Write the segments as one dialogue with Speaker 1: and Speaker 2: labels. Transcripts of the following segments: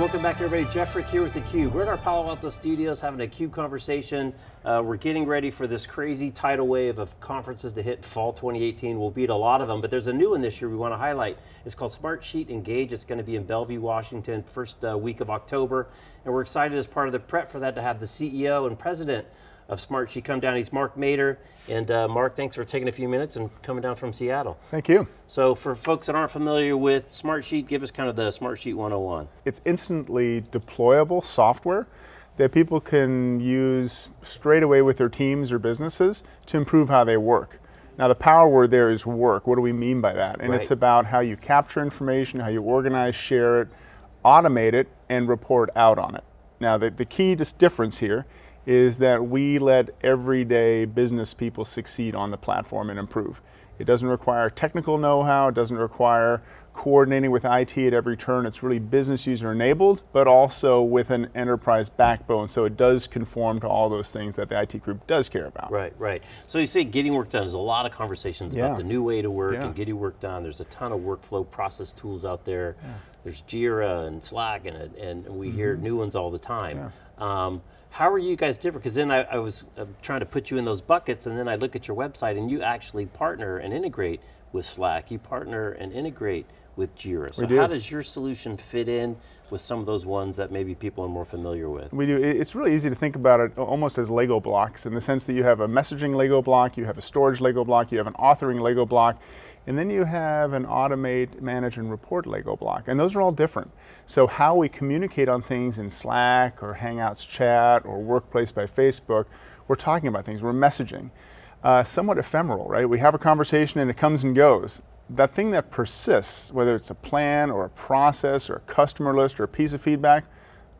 Speaker 1: welcome back everybody. Jeff Frick here with theCUBE. We're in our Palo Alto studios having a CUBE conversation. Uh, we're getting ready for this crazy tidal wave of conferences to hit fall 2018. We'll beat a lot of them, but there's a new one this year we want to highlight. It's called Smartsheet Engage. It's going to be in Bellevue, Washington, first uh, week of October. And we're excited as part of the prep for that to have the CEO and president of Smartsheet come down. He's Mark Mader. And uh, Mark, thanks for taking a few minutes and coming down from Seattle.
Speaker 2: Thank you.
Speaker 1: So for folks that aren't familiar with Smartsheet, give us kind of the Smartsheet 101.
Speaker 2: It's instantly deployable software that people can use straight away with their teams or businesses to improve how they work. Now the power word there is work. What do we mean by that? And right. it's about how you capture information, how you organize, share it, automate it, and report out on it. Now the, the key difference here is that we let everyday business people succeed on the platform and improve. It doesn't require technical know-how, it doesn't require coordinating with IT at every turn. It's really business user enabled, but also with an enterprise backbone, so it does conform to all those things that the IT group does care about.
Speaker 1: Right, right. So you say getting work done, there's a lot of conversations yeah. about the new way to work yeah. and getting work done. There's a ton of workflow process tools out there. Yeah. There's Jira and Slack and, it and we mm -hmm. hear mm-hmm. new ones all the time. Um, how are you guys different? Because then I, I was uh, trying to put you in those buckets and then I look at your website and you actually partner and integrate with Slack. You partner and integrate with Jira. So how does your solution fit in with some of those ones that maybe people are more familiar with?
Speaker 2: We do, it's really easy to think about it almost as Lego blocks in the sense that you have a messaging Lego block, you have a storage Lego block, you have an authoring Lego block, and then you have an automate, manage, and report Lego block. And those are all different. So how we communicate on things in Slack or Hangouts chat or Workplace by Facebook, we're talking about things, we're messaging. Uh, somewhat ephemeral, right? We have a conversation and it comes and goes. That thing that persists, whether it's a plan or a process or a customer list or a piece of feedback,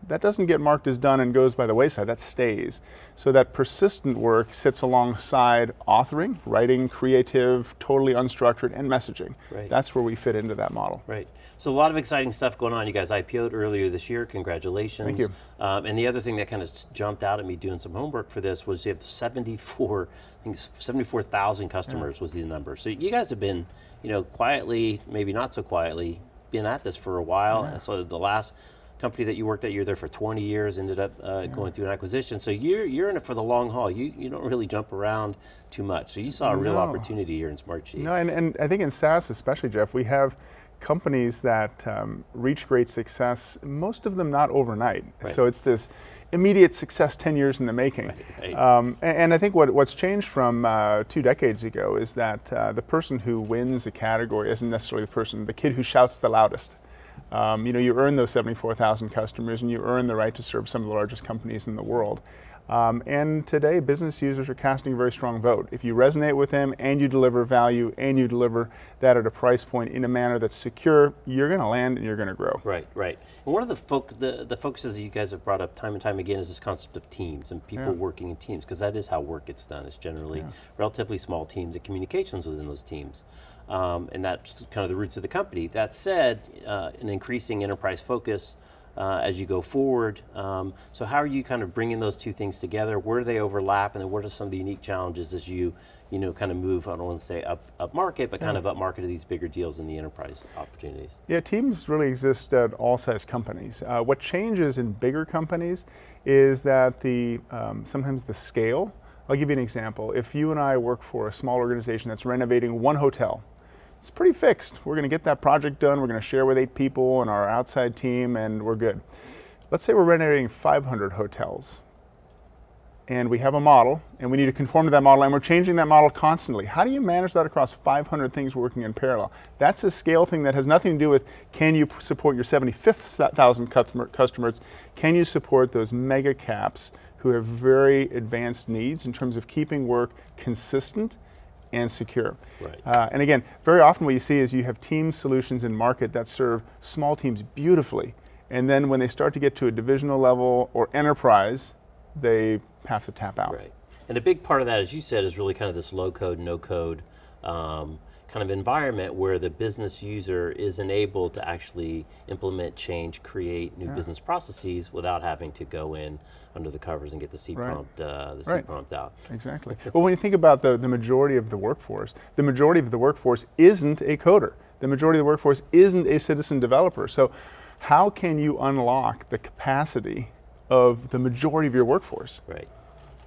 Speaker 2: that doesn't get marked as done and goes by the wayside, that stays. So that persistent work sits alongside authoring, writing, creative, totally unstructured, and messaging. Right. That's where we fit into that model.
Speaker 1: Right. So a lot of exciting stuff going on. You guys IPO'd earlier this year, congratulations.
Speaker 2: Thank you.
Speaker 1: Um, and the other thing that kind of jumped out at me doing some homework for this was you have 74, I think 74,000 customers yeah. was the number. So you guys have been, you know, quietly, maybe not so quietly, been at this for a while. Yeah. So the last company that you worked at, you were there for 20 years, ended up uh, yeah. going through an acquisition. So you're, you're in it for the long haul. You, you don't really jump around too much. So you saw a real no. opportunity here in Smartsheet.
Speaker 2: No, and, and I think in SaaS especially, Jeff, we have companies that um, reach great success, most of them not overnight. Right. So it's this immediate success 10 years in the making. Right, right. Um, and, and, I think what, what's changed from uh, two decades ago is that uh, the person who wins a category isn't necessarily the person, the kid who shouts the loudest. Um, you know, you earn those 74,000 customers and you earn the right to serve some of the largest companies in the world. Um, and today, business users are casting a very strong vote. If you resonate with them and you deliver value and you deliver that at a price point in a manner that's secure, you're going to land and you're going to grow.
Speaker 1: Right, right. And one of the, fo the, the focuses that you guys have brought up time and time again is this concept of teams and people yeah. working in teams, because that is how work gets done. It's generally yeah. relatively small teams and communications within those teams. Um, and that's kind of the roots of the company. That said, uh, an increasing enterprise focus uh, as you go forward. Um, so how are you kind of bringing those two things together? Where do they overlap and then what are some of the unique challenges as you you know, kind of move, I don't want to say up, up market, but kind of up market to these bigger deals in the enterprise opportunities?
Speaker 2: Yeah, teams really exist at all size companies. Uh, what changes in bigger companies is that the, um, sometimes the scale, I'll give you an example. If you and I work for a small organization that's renovating one hotel, it's pretty fixed. We're going to get that project done. We're going to share with eight people and our outside team and we're good. Let's say we're renovating 500 hotels and we have a model and we need to conform to that model and we're changing that model constantly. How do you manage that across 500 things working in parallel? That's a scale thing that has nothing to do with can you support your 75,000 customer, customers? Can you support those mega caps who have very advanced needs in terms of keeping work consistent and secure. Right. Uh, and again, very often what you see is you have team solutions in market that serve small teams beautifully. And then when they start to get to a divisional level or enterprise, they have to tap out.
Speaker 1: Right. And a big part of that, as you said, is really kind of this low code, no code um, kind of environment where the business user is enabled to actually implement change, create new yeah. business processes without having to go in under the covers and get the C right. prompt, uh, the C right. prompt out.
Speaker 2: Exactly. well, when you think about the, the majority of the workforce, the majority of the workforce isn't a coder. The majority of the workforce isn't a citizen developer. So how can you unlock the capacity of the majority of your workforce?
Speaker 1: Right.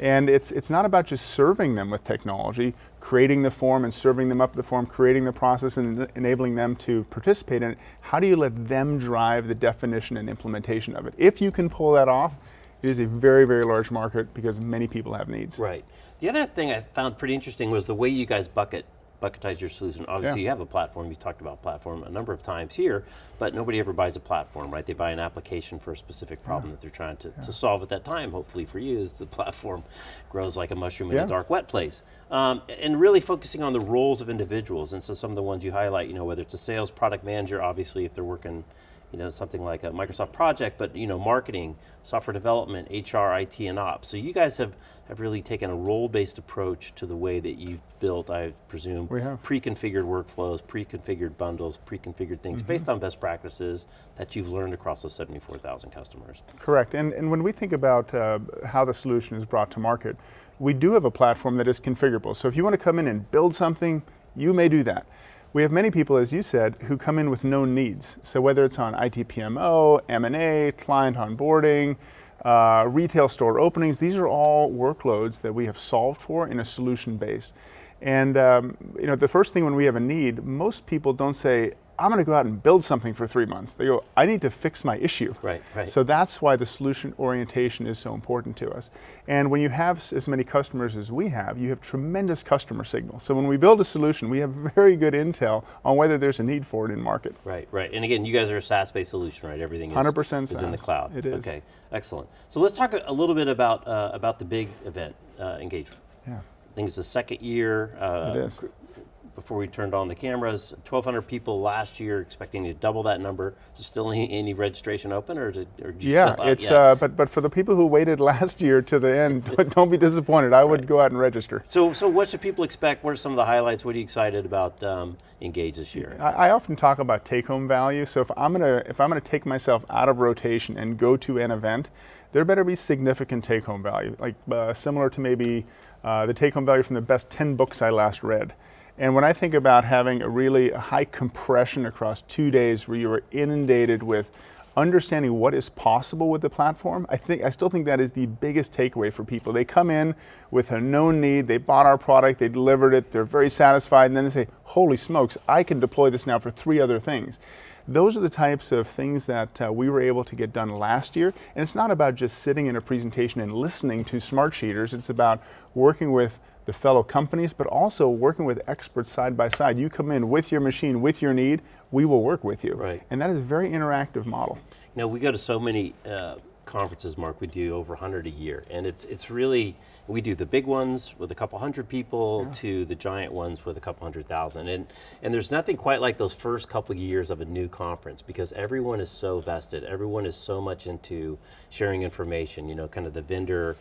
Speaker 2: And it's, it's not about just serving them with technology, creating the form and serving them up the form, creating the process and enabling them to participate in it. How do you let them drive the definition and implementation of it? If you can pull that off, it is a very, very large market because many people have needs.
Speaker 1: Right. The other thing I found pretty interesting was the way you guys bucket bucketize your solution. Obviously yeah. you have a platform, you talked about platform a number of times here, but nobody ever buys a platform, right? They buy an application for a specific problem yeah. that they're trying to, yeah. to, solve at that time. Hopefully for you, as the platform grows like a mushroom in a dark, wet place. Um, and really focusing on the roles of individuals. And so some of the ones you highlight, you know, whether it's a sales product manager, obviously if they're working you know, something like a Microsoft project, but you know, marketing, software development, HR, IT, and ops. So you guys have, have really taken a role-based approach to the way that you've built, I presume, pre-configured workflows, pre-configured bundles, pre-configured things, mm -hmm. based on best practices that you've learned across those 74,000 customers.
Speaker 2: Correct, and, and when we think about uh, how the solution is brought to market, we do have a platform that is configurable. So if you want to come in and build something, you may do that. We have many people, as you said, who come in with known needs. So whether it's on ITPMO, M&A, client onboarding, uh, retail store openings, these are all workloads that we have solved for in a solution base. And um, you know, the first thing when we have a need, most people don't say, I'm going to go out and build something for three months. They go, I need to fix my issue.
Speaker 1: Right, right.
Speaker 2: So that's why the solution orientation is so important to us. And when you have as many customers as we have, you have tremendous customer signal. So when we build a solution, we have very good intel on whether there's a need for it in market.
Speaker 1: Right, right. And again, you guys are a SaaS-based solution, right? Everything is,
Speaker 2: 100%
Speaker 1: is in the cloud.
Speaker 2: It is.
Speaker 1: Okay, excellent. So let's talk a little bit about, uh, about the big event, uh, engagement.
Speaker 2: Yeah.
Speaker 1: I think it's the second year.
Speaker 2: Uh, it is
Speaker 1: before we turned on the cameras. 1,200 people last year, expecting to double that number. Is there still any, any registration open, or, or
Speaker 2: yeah, it's uh, but but for the people who waited last year to the end, don't be disappointed. I would right. go out and register.
Speaker 1: So so what should people expect? What are some of the highlights? What are you excited about um, Engage this year?
Speaker 2: I, I often talk about take-home value. So if I'm gonna if I'm gonna take myself out of rotation and go to an event, there better be significant take-home value, like uh, similar to maybe uh, the take-home value from the best 10 books I last read. And when I think about having a really high compression across two days where you are inundated with understanding what is possible with the platform, I think I still think that is the biggest takeaway for people. They come in with a known need, they bought our product, they delivered it, they're very satisfied, and then they say, holy smokes, I can deploy this now for three other things. Those are the types of things that uh, we were able to get done last year. And it's not about just sitting in a presentation and listening to Smartsheeters, it's about working with the fellow companies, but also working with experts side by side. You come in with your machine, with your need, we will work with you.
Speaker 1: Right.
Speaker 2: And that is a very interactive model.
Speaker 1: You know, we go to so many uh, conferences, Mark, we do over 100 a year, and it's, it's really, we do the big ones with a couple hundred people yeah. to the giant ones with a couple hundred thousand, and, and there's nothing quite like those first couple years of a new conference because everyone is so vested, everyone is so much into sharing information, you know, kind of the vendor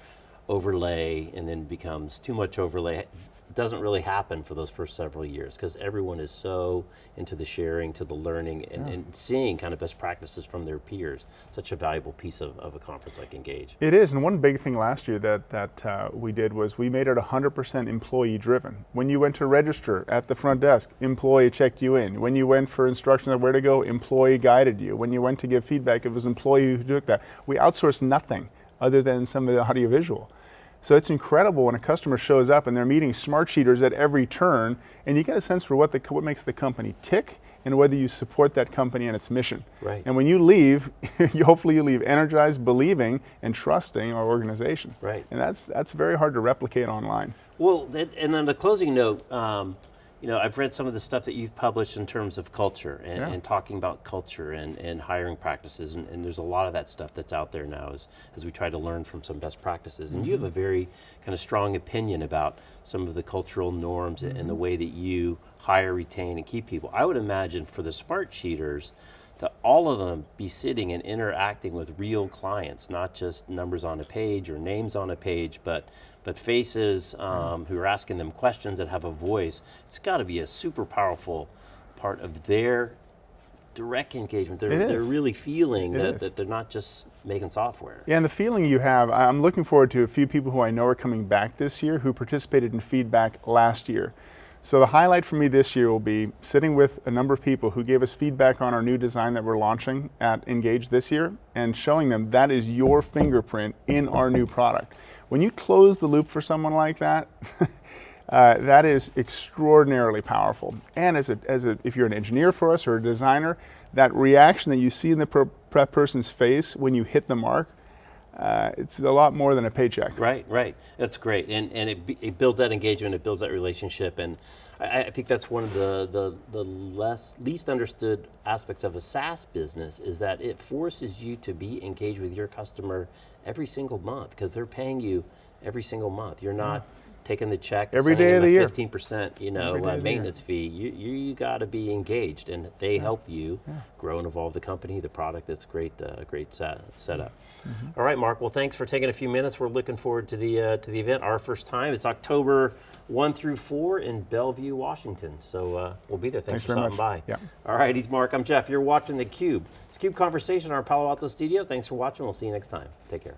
Speaker 1: overlay and then becomes too much overlay doesn't really happen for those first several years because everyone is so into the sharing, to the learning, and, yeah. and, seeing kind of best practices from their peers. Such a valuable piece of, of a conference like Engage.
Speaker 2: It is, and one big thing last year that, that uh, we did was we made it 100% employee driven. When you went to register at the front desk, employee checked you in. When you went for instructions on where to go, employee guided you. When you went to give feedback, it was employee who did that. We outsourced nothing other than some of the audiovisual. So it's incredible when a customer shows up and they're meeting Smartsheeters at every turn, and you get a sense for what, the, what makes the company tick and whether you support that company and its mission.
Speaker 1: Right.
Speaker 2: And when you leave, you, hopefully you leave energized, believing, and trusting our organization.
Speaker 1: Right.
Speaker 2: And that's, that's very hard to replicate online.
Speaker 1: Well, and on the closing note, um, you know, I've read some of the stuff that you've published in terms of culture and, yeah. and talking about culture and, and hiring practices, and, and, there's a lot of that stuff that's out there now as, as we try to learn from some best practices. And mm -hmm. you have a mm-hmm. very kind of strong opinion about some of the cultural norms mm -hmm. and the way that you hire, retain, and keep people. I would imagine for the Smartsheeters, to all of them be sitting and interacting with real clients, not just numbers on a page or names on a page, but but faces um, who are asking them questions that have a voice. It's got to be a super powerful part of their direct engagement. They're, they're really feeling that, that, they're not just making software.
Speaker 2: Yeah, and the feeling you have, I'm looking forward to a few people who I know are coming back this year who participated in feedback last year. So the highlight for me this year will be sitting with a number of people who gave us feedback on our new design that we're launching at Engage this year and showing them that is your fingerprint in our new product. When you close the loop for someone like that, uh, that is extraordinarily powerful. And as a, as a, if you're an engineer for us or a designer, that reaction that you see in the per person's face when you hit the mark, uh, it's a lot more than a paycheck.
Speaker 1: Right, right. That's great, and and it, it builds that engagement, it builds that relationship, and I, I think that's one of the the the less least understood aspects of a SaaS business is that it forces you to be engaged with your customer every single month because they're paying you every single month. You're not. Taking the check
Speaker 2: every day of the
Speaker 1: a
Speaker 2: year.
Speaker 1: 15% you know uh,
Speaker 2: of the year.
Speaker 1: maintenance fee. You you, got to be engaged and they help you grow and evolve the company the product. It's great uh, great set, setup.
Speaker 2: Mm-hmm.
Speaker 1: All right mark well thanks for taking a few minutes. We're looking forward to the uh, to the event. Our first time. It's october 1 through 4 in bellevue washington. So uh, we'll be there. Thanks,
Speaker 2: Thanks
Speaker 1: for stopping
Speaker 2: much.
Speaker 1: by.
Speaker 2: Yeah.
Speaker 1: all right he's mark i'm jeff. You're watching the cube it's cube conversation our palo alto studio. Thanks for watching. We'll see you next time. Take care